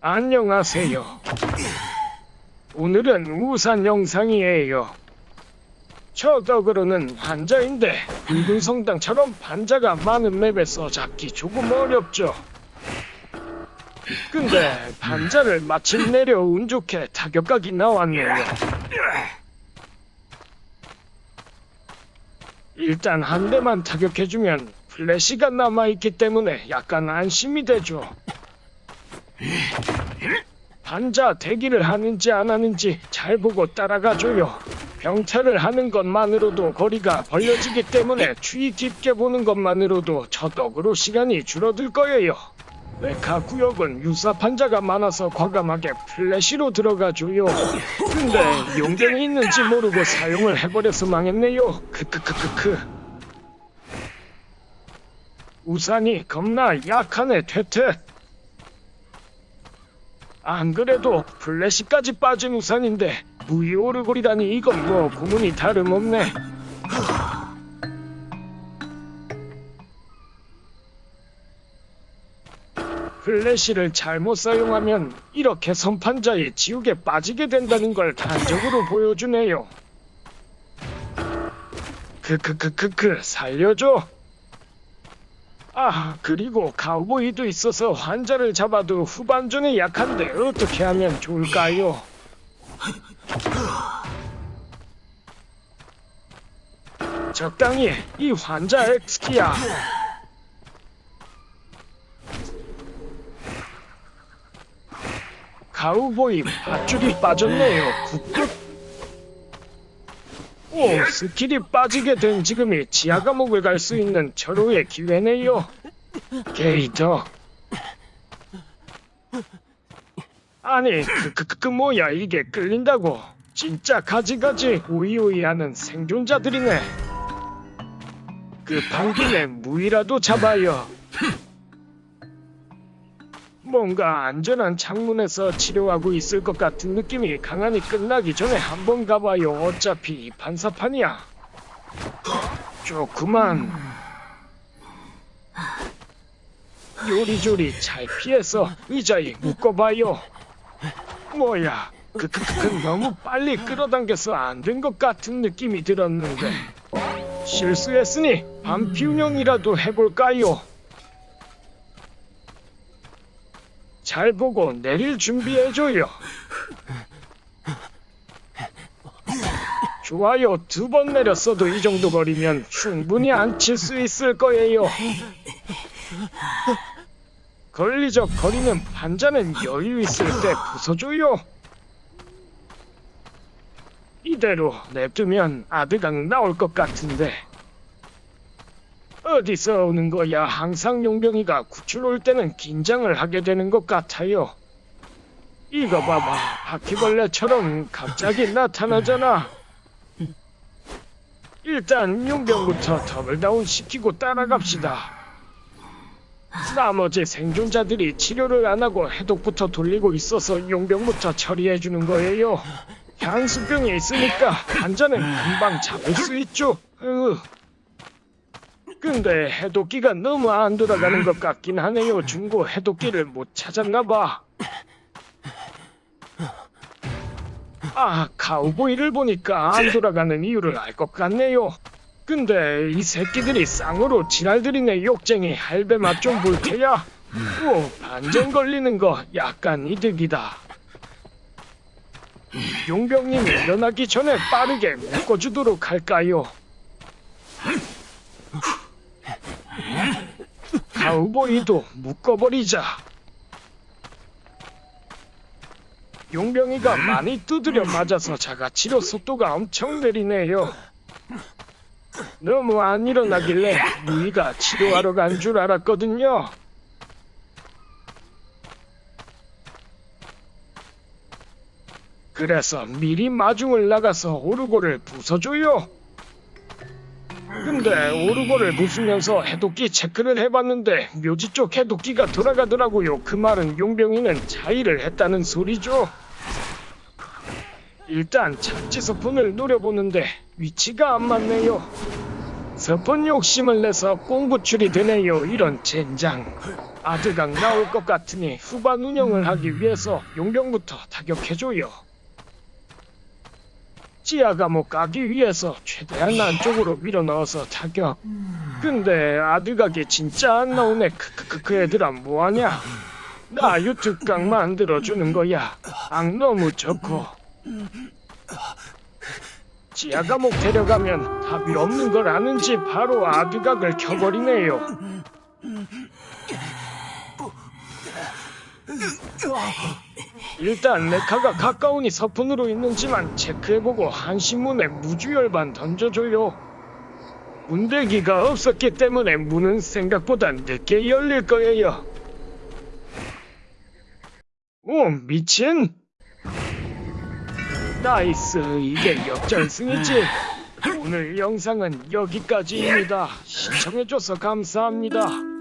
안녕하세요. 오늘은 우산 영상이에요. 저 덕으로는 환자인데 붉은 성당처럼 반자가 많은 맵에서 잡기 조금 어렵죠. 근데 반자를 마침 내려 운 좋게 타격각이 나왔네요. 일단 한 대만 타격해주면 플래시가 남아있기 때문에 약간 안심이 되죠. 반자 대기를 하는지 안 하는지 잘 보고 따라가줘요. 병탈을 하는 것만으로도 거리가 벌려지기 때문에 주의 깊게 보는 것만으로도 저 덕으로 시간이 줄어들 거예요. 메카 구역은 유사 판자가 많아서 과감하게 플래시로 들어가줘요. 근데 용병이 있는지 모르고 사용을 해버려서 망했네요. 크크크크크. 우산이 겁나 약하네 퇴퇴. 안 그래도 플래시까지 빠진 우산인데 무이 오르골이라니 이건 뭐 구문이 다름없네. 플래시를 잘못 사용하면 이렇게 선판자의 지옥에 빠지게 된다는 걸 단적으로 보여주네요. 크크크크크 살려줘. 아 그리고 카우보이도 있어서 환자를 잡아도 후반전에 약한데 어떻게 하면 좋을까요? 적당히 이 환자 엑스키야. 카우보이 밧줄이 빠졌네요. good good. 오, 스킬이 빠지게 된 지금이 지하 감옥을 갈 수 있는 절호의 기회네요. 게이더. 아니, 그, 그, 그, 그 뭐야, 이게 끌린다고. 진짜 가지가지 오이오이하는 생존자들이네. 그 방김에 무이라도 잡아요. 뭔가 안전한 창문에서 치료하고 있을 것 같은 느낌이 강하니 끝나기 전에 한번 가봐요. 어차피 반사판이야. 좋구만. 요리조리 잘 피해서 의자에 묶어봐요. 뭐야, 그, 그, 그, 그 너무 빨리 끌어당겨서 안 된 것 같은 느낌이 들었는데. 실수했으니 반피 운영이라도 해볼까요? 잘 보고 내릴 준비해줘요. 좋아요. 두 번 내렸어도 이 정도 거리면 충분히 안 칠 수 있을 거예요. 걸리적 거리는 반자는 여유 있을 때 부숴줘요. 이대로 냅두면 아드강 나올 것 같은데. 어디서 오는 거야? 항상 용병이가 구출 올 때는 긴장을 하게 되는 것 같아요. 이거 봐봐. 바퀴벌레처럼 갑자기 나타나잖아. 일단 용병부터 double down 시키고 따라갑시다. 나머지 생존자들이 치료를 안 하고 해독부터 돌리고 있어서 용병부터 처리해 주는 거예요. 향수병이 있으니까 환자는 금방 잡을 수 있죠. 으. 근데 해독기가 너무 안 돌아가는 것 같긴 하네요. 중고 해독기를 못 찾았나 봐. 아, 카우보이를 보니까 안 돌아가는 이유를 알 것 같네요. 근데 이 새끼들이 쌍으로 지랄들이네 욕쟁이 할배 맛 좀 볼 테야. 오, 반전 걸리는 거 약간 이득이다. 용병님이 일어나기 전에 빠르게 묶어주도록 할까요? 가우보이도 묶어버리자. 용병이가 많이 두드려 맞아서 자가치료 속도가 엄청 느리네요. 너무 안 일어나길래 무이가 치료하러 간 줄 알았거든요. 그래서 미리 마중을 나가서 오르고를 부숴줘요. 근데 오르고를 부수면서 해독기 체크를 해봤는데 묘지 쪽 해독기가 돌아가더라고요. 그 말은 용병이는 자의를 했다는 소리죠. 일단 착지 소폰을 노려보는데 위치가 안 맞네요. 서폰 욕심을 내서 꽁구출이 되네요 이런 젠장 아드강 나올 것 같으니 후반 운영을 하기 위해서 용병부터 타격해줘요 지하 감옥 가기 위해서 최대한 안쪽으로 밀어넣어서 타격 근데 아드각이 진짜 안 나오네 크크크 그 애들아 뭐하냐 나 유튜브강 만들어주는 거야 악 너무 좋고 지하 감옥 데려가면 답이 없는 걸 아는지 바로 아드각을 켜버리네요 일단 레카가 가까우니 서푼으로 있는지만 체크해보고 한신문에 무주열반 던져줘요. 문대기가 없었기 때문에 문은 생각보다 늦게 열릴 거예요. 오, 미친! 나이스, 이게 역전승이지. 오늘 영상은 여기까지입니다. 시청해줘서 감사합니다.